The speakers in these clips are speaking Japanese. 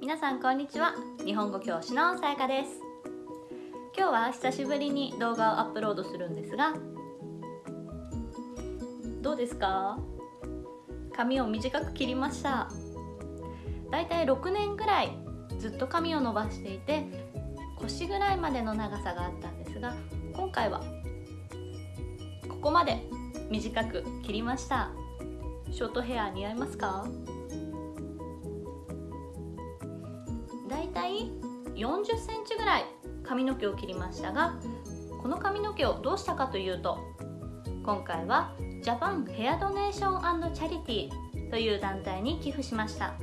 皆さんこんにちは。日本語教師のさやかです。今日は久しぶりに動画をアップロードするんですがどうですか？髪を短く切りました。だいたい6年ぐらいずっと髪を伸ばしていて腰ぐらいまでの長さがあったんですが今回はここまで短く切りました。ショートヘア似合いますか？だいたい40センチぐらい髪の毛を切りましたがこの髪の毛をどうしたかというと今回はジャパンヘアドネーションチャリティという団体に寄付しました。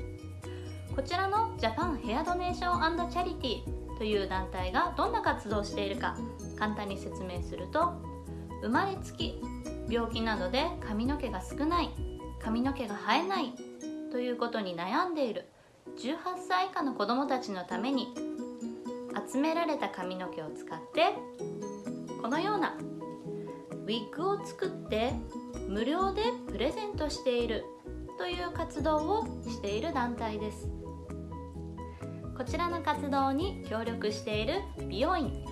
こちらのジャパンヘアドネーションチャリティという団体がどんな活動をしているか簡単に説明すると生まれつき病気などで髪の毛が少ない髪の毛が生えないということに悩んでいる18歳以下の子どもたちのために集められた髪の毛を使ってこのようなウィッグを作って無料でプレゼントしているという活動をしている団体です。こちらの活動に協力している美容院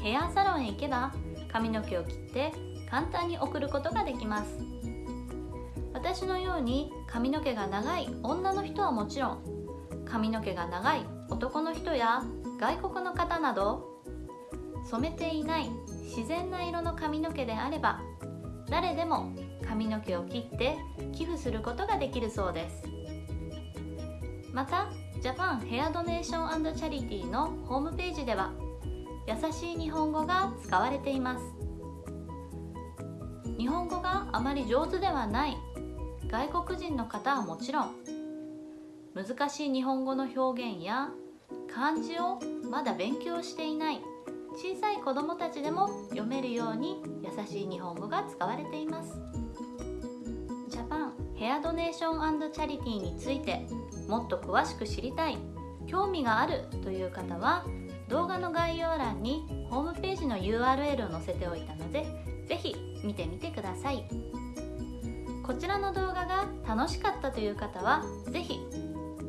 ヘアサロンへ行けば髪の毛を切って簡単に送ることができます。私のように髪の毛が長い女の人はもちろん髪の毛が長い男の人や外国の方など染めていない自然な色の髪の毛であれば誰でも髪の毛を切って寄付することができるそうです。またジャパンヘアドネーションチャリティーのホームページでは優しい日本語が使われています。日本語があまり上手ではない外国人の方はもちろん難しい日本語の表現や漢字をまだ勉強していない小さい子どもたちでも読めるように優しい日本語が使われています。ジャパンヘアドネーションチャリティーについてもっと詳しく知りたい興味があるという方は動画の概要欄にホームページの URL を載せておいたので是非見てみてください。こちらの動画が楽しかったという方は是非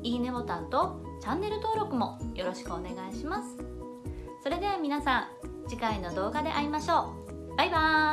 いいねボタンとチャンネル登録もよろしくお願いします。それでは皆さん次回の動画で会いましょう。バイバーイ。